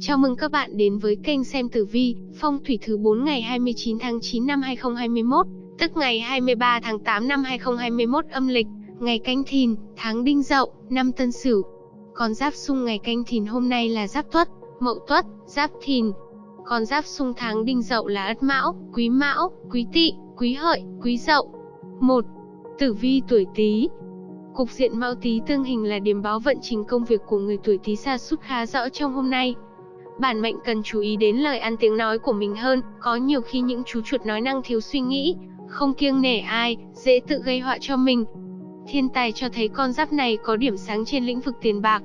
Chào mừng các bạn đến với kênh xem tử vi, phong thủy thứ 4 ngày 29 tháng 9 năm 2021, tức ngày 23 tháng 8 năm 2021 âm lịch, ngày Canh Thìn, tháng Đinh Dậu, năm Tân Sửu. Con giáp xung ngày Canh Thìn hôm nay là Giáp Tuất, Mậu Tuất, Giáp Thìn. Con giáp xung tháng Đinh Dậu là Ất Mão, Quý Mão, Quý Tỵ, Quý Hợi, Quý Dậu. 1. Tử vi tuổi Tý, Cục diện Mão Tý tương hình là điểm báo vận trình công việc của người tuổi Tý sa sút khá rõ trong hôm nay. Bản mệnh cần chú ý đến lời ăn tiếng nói của mình hơn, có nhiều khi những chú chuột nói năng thiếu suy nghĩ, không kiêng nể ai, dễ tự gây họa cho mình. Thiên tài cho thấy con giáp này có điểm sáng trên lĩnh vực tiền bạc.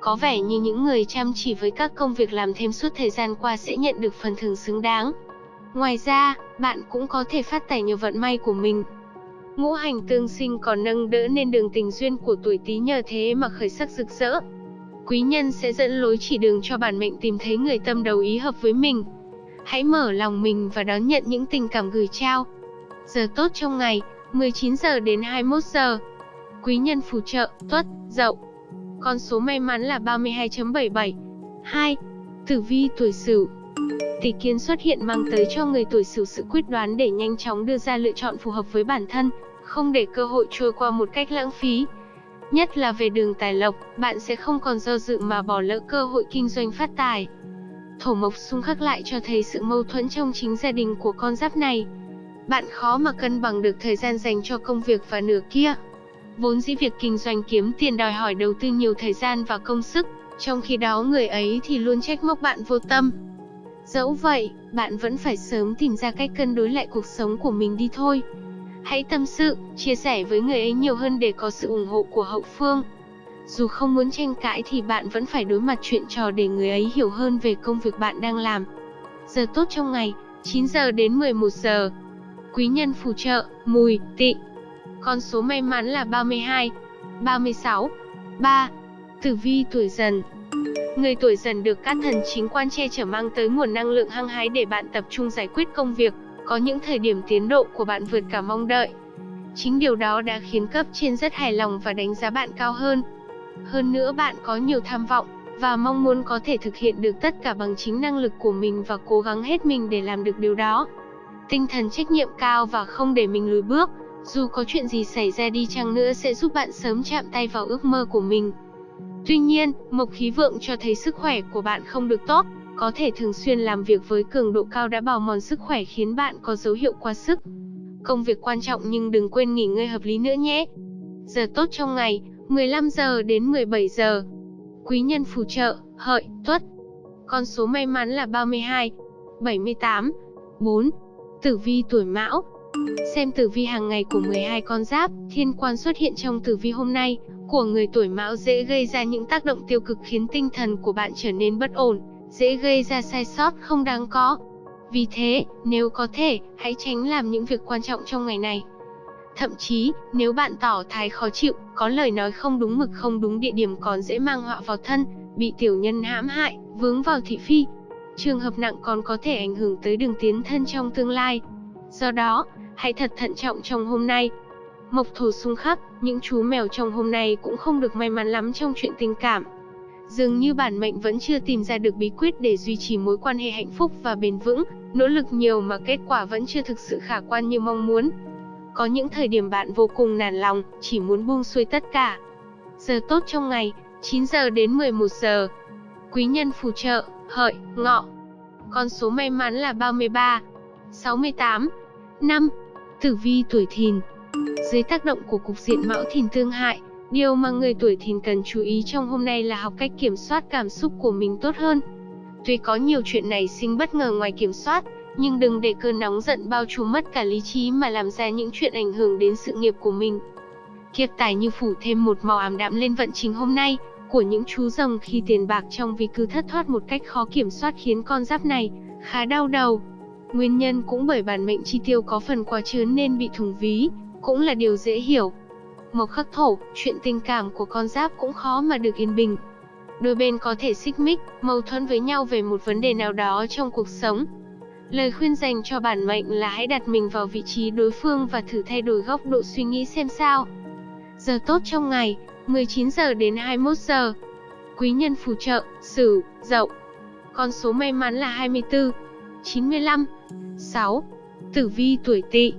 Có vẻ như những người chăm chỉ với các công việc làm thêm suốt thời gian qua sẽ nhận được phần thưởng xứng đáng. Ngoài ra, bạn cũng có thể phát tài nhờ vận may của mình. Ngũ hành tương sinh còn nâng đỡ nên đường tình duyên của tuổi Tý nhờ thế mà khởi sắc rực rỡ. Quý nhân sẽ dẫn lối chỉ đường cho bản mệnh tìm thấy người tâm đầu ý hợp với mình. Hãy mở lòng mình và đón nhận những tình cảm gửi trao. Giờ tốt trong ngày, 19 giờ đến 21 giờ. Quý nhân phù trợ, tuất, dậu. Con số may mắn là 32.77. 2. Tử vi tuổi Sửu. Tỷ kiến xuất hiện mang tới cho người tuổi Sửu sự quyết đoán để nhanh chóng đưa ra lựa chọn phù hợp với bản thân, không để cơ hội trôi qua một cách lãng phí. Nhất là về đường tài lộc, bạn sẽ không còn do dự mà bỏ lỡ cơ hội kinh doanh phát tài. Thổ mộc xung khắc lại cho thấy sự mâu thuẫn trong chính gia đình của con giáp này. Bạn khó mà cân bằng được thời gian dành cho công việc và nửa kia. Vốn dĩ việc kinh doanh kiếm tiền đòi hỏi đầu tư nhiều thời gian và công sức, trong khi đó người ấy thì luôn trách móc bạn vô tâm. Dẫu vậy, bạn vẫn phải sớm tìm ra cách cân đối lại cuộc sống của mình đi thôi. Hãy tâm sự, chia sẻ với người ấy nhiều hơn để có sự ủng hộ của hậu phương. Dù không muốn tranh cãi thì bạn vẫn phải đối mặt chuyện trò để người ấy hiểu hơn về công việc bạn đang làm. Giờ tốt trong ngày, 9 giờ đến 11 giờ. Quý nhân phù trợ, mùi, tị. Con số may mắn là 32, 36, 3. Tử vi tuổi dần Người tuổi dần được các thần chính quan che chở mang tới nguồn năng lượng hăng hái để bạn tập trung giải quyết công việc, có những thời điểm tiến độ của bạn vượt cả mong đợi. Chính điều đó đã khiến cấp trên rất hài lòng và đánh giá bạn cao hơn. Hơn nữa bạn có nhiều tham vọng và mong muốn có thể thực hiện được tất cả bằng chính năng lực của mình và cố gắng hết mình để làm được điều đó. Tinh thần trách nhiệm cao và không để mình lùi bước, dù có chuyện gì xảy ra đi chăng nữa sẽ giúp bạn sớm chạm tay vào ước mơ của mình. Tuy nhiên, mộc khí vượng cho thấy sức khỏe của bạn không được tốt, có thể thường xuyên làm việc với cường độ cao đã bào mòn sức khỏe khiến bạn có dấu hiệu quá sức. Công việc quan trọng nhưng đừng quên nghỉ ngơi hợp lý nữa nhé. Giờ tốt trong ngày, 15 giờ đến 17 giờ. Quý nhân phù trợ, hợi, tuất. Con số may mắn là 32, 78, 4. Tử vi tuổi mão. Xem tử vi hàng ngày của 12 con giáp, thiên quan xuất hiện trong tử vi hôm nay, của người tuổi mão dễ gây ra những tác động tiêu cực khiến tinh thần của bạn trở nên bất ổn, dễ gây ra sai sót không đáng có. Vì thế, nếu có thể, hãy tránh làm những việc quan trọng trong ngày này. Thậm chí, nếu bạn tỏ thái khó chịu, có lời nói không đúng mực không đúng địa điểm còn dễ mang họa vào thân, bị tiểu nhân hãm hại, vướng vào thị phi. Trường hợp nặng còn có thể ảnh hưởng tới đường tiến thân trong tương lai. Do đó, hãy thật thận trọng trong hôm nay. Mộc thổ xung khắc, những chú mèo trong hôm nay cũng không được may mắn lắm trong chuyện tình cảm. Dường như bản mệnh vẫn chưa tìm ra được bí quyết để duy trì mối quan hệ hạnh phúc và bền vững, nỗ lực nhiều mà kết quả vẫn chưa thực sự khả quan như mong muốn. Có những thời điểm bạn vô cùng nản lòng, chỉ muốn buông xuôi tất cả. Giờ tốt trong ngày, 9 giờ đến 11 giờ. Quý nhân phù trợ, hợi, ngọ. Con số may mắn là 33, 68, 5. Tử vi tuổi thìn. Dưới tác động của cục diện mão thìn tương hại, Điều mà người tuổi thìn cần chú ý trong hôm nay là học cách kiểm soát cảm xúc của mình tốt hơn. Tuy có nhiều chuyện này sinh bất ngờ ngoài kiểm soát, nhưng đừng để cơn nóng giận bao trùm mất cả lý trí mà làm ra những chuyện ảnh hưởng đến sự nghiệp của mình. Kiệt tài như phủ thêm một màu ảm đạm lên vận trình hôm nay của những chú rồng khi tiền bạc trong vì cứ thất thoát một cách khó kiểm soát khiến con giáp này khá đau đầu. Nguyên nhân cũng bởi bản mệnh chi tiêu có phần quá chớn nên bị thủng ví, cũng là điều dễ hiểu. Mộc khắc thổ, chuyện tình cảm của con giáp cũng khó mà được yên bình. Đôi bên có thể xích mích, mâu thuẫn với nhau về một vấn đề nào đó trong cuộc sống. Lời khuyên dành cho bản mệnh là hãy đặt mình vào vị trí đối phương và thử thay đổi góc độ suy nghĩ xem sao. Giờ tốt trong ngày, 19 giờ đến 21 giờ. Quý nhân phù trợ, Sửu, Dậu. Con số may mắn là 24, 95, 6. Tử vi tuổi Tỵ.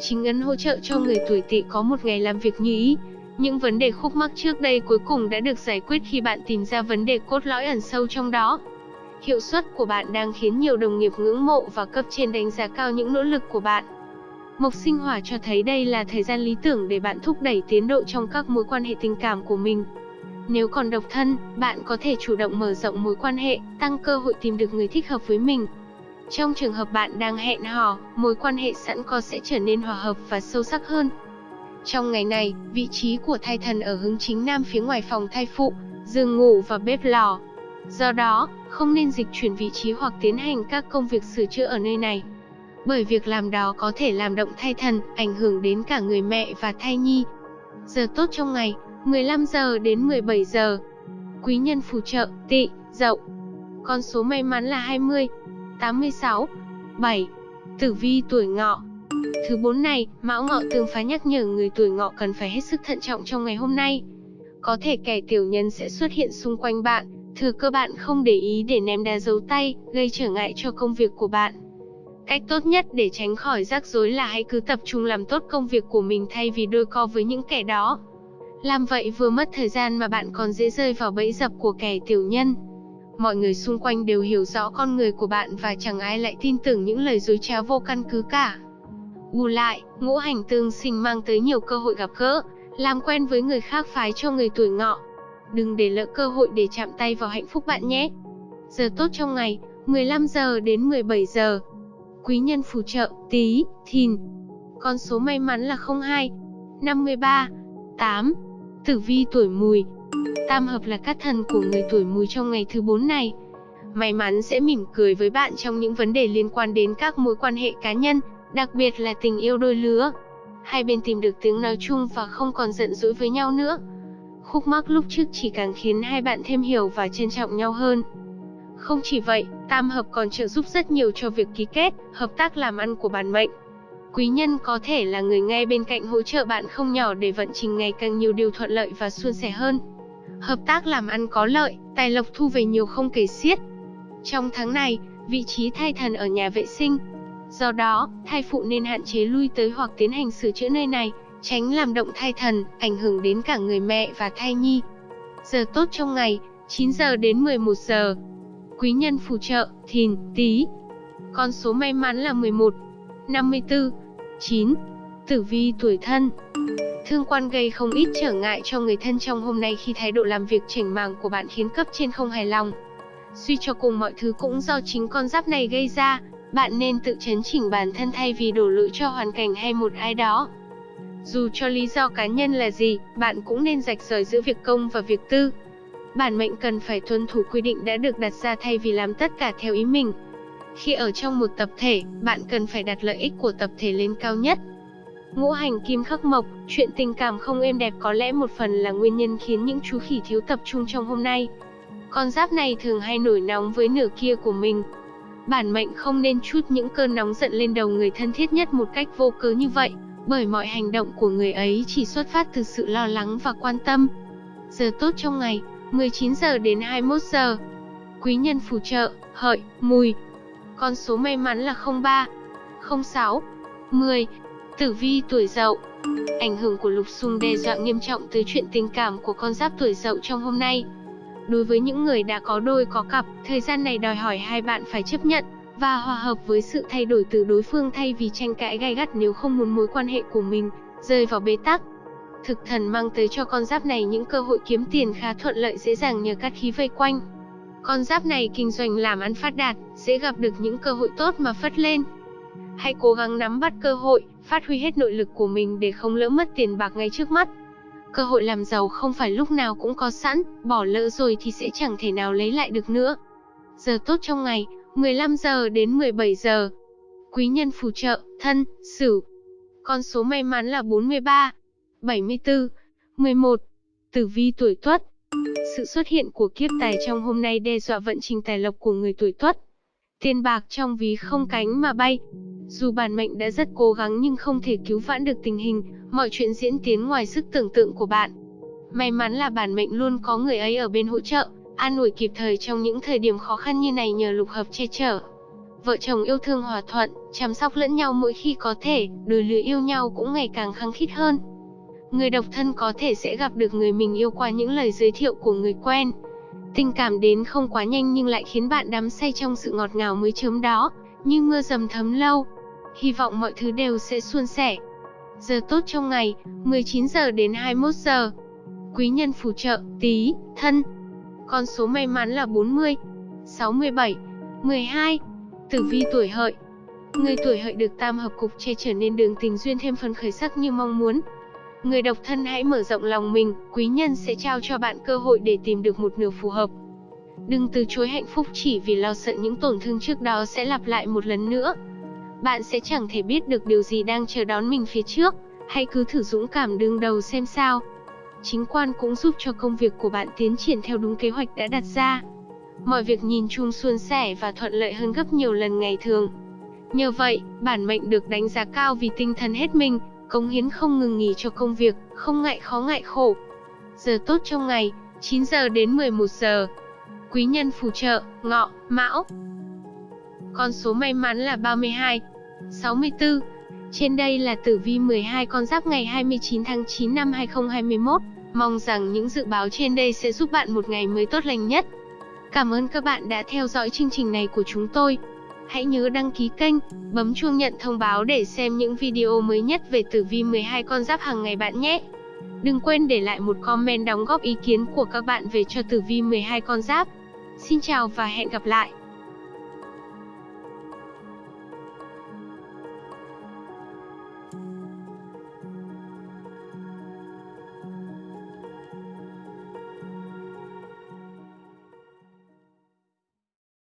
Chính ấn hỗ trợ cho người tuổi Tỵ có một ngày làm việc như ý. Những vấn đề khúc mắc trước đây cuối cùng đã được giải quyết khi bạn tìm ra vấn đề cốt lõi ẩn sâu trong đó. Hiệu suất của bạn đang khiến nhiều đồng nghiệp ngưỡng mộ và cấp trên đánh giá cao những nỗ lực của bạn. Mộc sinh hỏa cho thấy đây là thời gian lý tưởng để bạn thúc đẩy tiến độ trong các mối quan hệ tình cảm của mình. Nếu còn độc thân, bạn có thể chủ động mở rộng mối quan hệ, tăng cơ hội tìm được người thích hợp với mình. Trong trường hợp bạn đang hẹn hò, mối quan hệ sẵn có sẽ trở nên hòa hợp và sâu sắc hơn. Trong ngày này, vị trí của thai thần ở hướng chính nam phía ngoài phòng thai phụ, giường ngủ và bếp lò. Do đó, không nên dịch chuyển vị trí hoặc tiến hành các công việc sửa chữa ở nơi này. Bởi việc làm đó có thể làm động thai thần, ảnh hưởng đến cả người mẹ và thai nhi. Giờ tốt trong ngày, 15 giờ đến 17 giờ. Quý nhân phù trợ, tỵ, dậu. Con số may mắn là 20, 86, 7. Tử vi tuổi ngọ. Thứ bốn này, Mão Ngọ tương phá nhắc nhở người tuổi ngọ cần phải hết sức thận trọng trong ngày hôm nay. Có thể kẻ tiểu nhân sẽ xuất hiện xung quanh bạn, thừa cơ bạn không để ý để ném đá dấu tay, gây trở ngại cho công việc của bạn. Cách tốt nhất để tránh khỏi rắc rối là hãy cứ tập trung làm tốt công việc của mình thay vì đôi co với những kẻ đó. Làm vậy vừa mất thời gian mà bạn còn dễ rơi vào bẫy dập của kẻ tiểu nhân. Mọi người xung quanh đều hiểu rõ con người của bạn và chẳng ai lại tin tưởng những lời dối trá vô căn cứ cả. Bù lại, ngũ hành tương sinh mang tới nhiều cơ hội gặp gỡ, làm quen với người khác phái cho người tuổi ngọ. Đừng để lỡ cơ hội để chạm tay vào hạnh phúc bạn nhé. Giờ tốt trong ngày, 15 giờ đến 17 giờ. Quý nhân phù trợ, tí, thìn. Con số may mắn là 02, 53, 8. Tử vi tuổi mùi. Tam hợp là các thần của người tuổi mùi trong ngày thứ 4 này. May mắn sẽ mỉm cười với bạn trong những vấn đề liên quan đến các mối quan hệ cá nhân, đặc biệt là tình yêu đôi lứa. Hai bên tìm được tiếng nói chung và không còn giận dỗi với nhau nữa. Khúc mắc lúc trước chỉ càng khiến hai bạn thêm hiểu và trân trọng nhau hơn. Không chỉ vậy, tam hợp còn trợ giúp rất nhiều cho việc ký kết, hợp tác làm ăn của bản mệnh. Quý nhân có thể là người ngay bên cạnh hỗ trợ bạn không nhỏ để vận trình ngày càng nhiều điều thuận lợi và suôn sẻ hơn. Hợp tác làm ăn có lợi, tài lộc thu về nhiều không kể xiết. Trong tháng này, vị trí thai thần ở nhà vệ sinh. Do đó, thai phụ nên hạn chế lui tới hoặc tiến hành sửa chữa nơi này, tránh làm động thai thần, ảnh hưởng đến cả người mẹ và thai nhi. Giờ tốt trong ngày, 9 giờ đến 11 giờ. Quý nhân phù trợ, thìn, tí. Con số may mắn là 11, 54, 9. Tử vi tuổi thân Thương quan gây không ít trở ngại cho người thân trong hôm nay khi thái độ làm việc chỉnh màng của bạn khiến cấp trên không hài lòng. Suy cho cùng mọi thứ cũng do chính con giáp này gây ra, bạn nên tự chấn chỉnh bản thân thay vì đổ lỗi cho hoàn cảnh hay một ai đó. Dù cho lý do cá nhân là gì, bạn cũng nên rạch rời giữa việc công và việc tư. Bản mệnh cần phải tuân thủ quy định đã được đặt ra thay vì làm tất cả theo ý mình. Khi ở trong một tập thể, bạn cần phải đặt lợi ích của tập thể lên cao nhất. Ngũ hành kim khắc mộc, chuyện tình cảm không êm đẹp có lẽ một phần là nguyên nhân khiến những chú khỉ thiếu tập trung trong hôm nay. Con giáp này thường hay nổi nóng với nửa kia của mình. Bản mệnh không nên chút những cơn nóng giận lên đầu người thân thiết nhất một cách vô cớ như vậy, bởi mọi hành động của người ấy chỉ xuất phát từ sự lo lắng và quan tâm. Giờ tốt trong ngày, 19 giờ đến 21 giờ. Quý nhân phù trợ, hợi, mùi, con số may mắn là 03, 06, 10. Tử vi tuổi dậu Ảnh hưởng của lục xung đe dọa nghiêm trọng tới chuyện tình cảm của con giáp tuổi dậu trong hôm nay. Đối với những người đã có đôi có cặp, thời gian này đòi hỏi hai bạn phải chấp nhận và hòa hợp với sự thay đổi từ đối phương thay vì tranh cãi gay gắt nếu không muốn mối quan hệ của mình rơi vào bế tắc. Thực thần mang tới cho con giáp này những cơ hội kiếm tiền khá thuận lợi dễ dàng nhờ các khí vây quanh. Con giáp này kinh doanh làm ăn phát đạt, sẽ gặp được những cơ hội tốt mà phất lên. Hãy cố gắng nắm bắt cơ hội, phát huy hết nội lực của mình để không lỡ mất tiền bạc ngay trước mắt. Cơ hội làm giàu không phải lúc nào cũng có sẵn, bỏ lỡ rồi thì sẽ chẳng thể nào lấy lại được nữa. Giờ tốt trong ngày, 15 giờ đến 17 giờ. Quý nhân phù trợ, thân, sửu. Con số may mắn là 43, 74, 11. Tử vi tuổi tuất, sự xuất hiện của kiếp tài trong hôm nay đe dọa vận trình tài lộc của người tuổi Tuất. Tiền bạc trong ví không cánh mà bay. Dù bản mệnh đã rất cố gắng nhưng không thể cứu vãn được tình hình, mọi chuyện diễn tiến ngoài sức tưởng tượng của bạn. May mắn là bản mệnh luôn có người ấy ở bên hỗ trợ, an ủi kịp thời trong những thời điểm khó khăn như này nhờ lục hợp che chở. Vợ chồng yêu thương hòa thuận, chăm sóc lẫn nhau mỗi khi có thể, đôi lứa yêu nhau cũng ngày càng khăng khít hơn. Người độc thân có thể sẽ gặp được người mình yêu qua những lời giới thiệu của người quen. Tình cảm đến không quá nhanh nhưng lại khiến bạn đắm say trong sự ngọt ngào mới chớm đó, như mưa dầm thấm lâu. Hy vọng mọi thứ đều sẽ suôn sẻ. Giờ tốt trong ngày, 19 giờ đến 21 giờ. Quý nhân phù trợ, tí, thân. Con số may mắn là 40, 67, 12. Tử vi tuổi hợi. Người tuổi hợi được tam hợp cục che trở nên đường tình duyên thêm phần khởi sắc như mong muốn. Người độc thân hãy mở rộng lòng mình, quý nhân sẽ trao cho bạn cơ hội để tìm được một nửa phù hợp. Đừng từ chối hạnh phúc chỉ vì lo sợ những tổn thương trước đó sẽ lặp lại một lần nữa. Bạn sẽ chẳng thể biết được điều gì đang chờ đón mình phía trước, hãy cứ thử dũng cảm đương đầu xem sao. Chính quan cũng giúp cho công việc của bạn tiến triển theo đúng kế hoạch đã đặt ra. Mọi việc nhìn chung suôn sẻ và thuận lợi hơn gấp nhiều lần ngày thường. Nhờ vậy, bản mệnh được đánh giá cao vì tinh thần hết mình, cống hiến không ngừng nghỉ cho công việc, không ngại khó ngại khổ. Giờ tốt trong ngày, 9 giờ đến 11 giờ. Quý nhân phù trợ, ngọ, mão. Con số may mắn là 32, 64. Trên đây là tử vi 12 con giáp ngày 29 tháng 9 năm 2021. Mong rằng những dự báo trên đây sẽ giúp bạn một ngày mới tốt lành nhất. Cảm ơn các bạn đã theo dõi chương trình này của chúng tôi. Hãy nhớ đăng ký kênh, bấm chuông nhận thông báo để xem những video mới nhất về tử vi 12 con giáp hàng ngày bạn nhé. Đừng quên để lại một comment đóng góp ý kiến của các bạn về cho tử vi 12 con giáp. Xin chào và hẹn gặp lại.